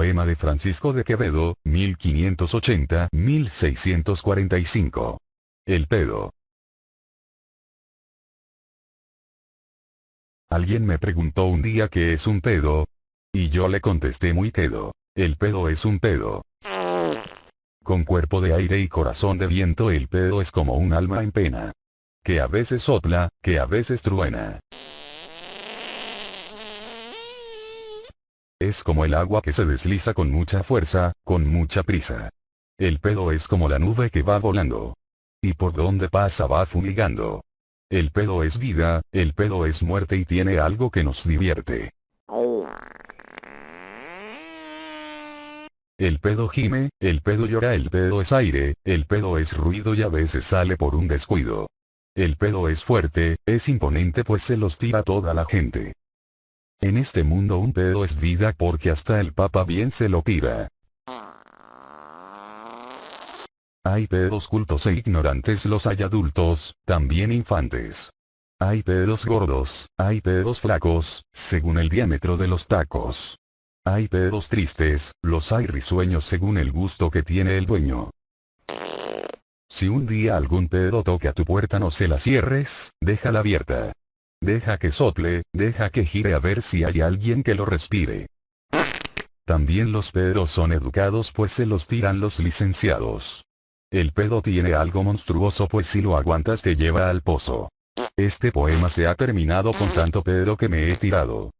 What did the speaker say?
Poema de Francisco de Quevedo, 1580-1645. El pedo. Alguien me preguntó un día qué es un pedo. Y yo le contesté muy quedo. El pedo es un pedo. Con cuerpo de aire y corazón de viento el pedo es como un alma en pena. Que a veces sopla, que a veces truena. Es como el agua que se desliza con mucha fuerza, con mucha prisa. El pedo es como la nube que va volando. Y por donde pasa va fumigando. El pedo es vida, el pedo es muerte y tiene algo que nos divierte. El pedo gime, el pedo llora, el pedo es aire, el pedo es ruido y a veces sale por un descuido. El pedo es fuerte, es imponente pues se los tira toda la gente. En este mundo un pedo es vida porque hasta el papa bien se lo tira. Hay pedos cultos e ignorantes los hay adultos, también infantes. Hay pedos gordos, hay pedos flacos, según el diámetro de los tacos. Hay pedos tristes, los hay risueños según el gusto que tiene el dueño. Si un día algún pedo toque a tu puerta no se la cierres, déjala abierta. Deja que sople, deja que gire a ver si hay alguien que lo respire. También los pedos son educados pues se los tiran los licenciados. El pedo tiene algo monstruoso pues si lo aguantas te lleva al pozo. Este poema se ha terminado con tanto pedo que me he tirado.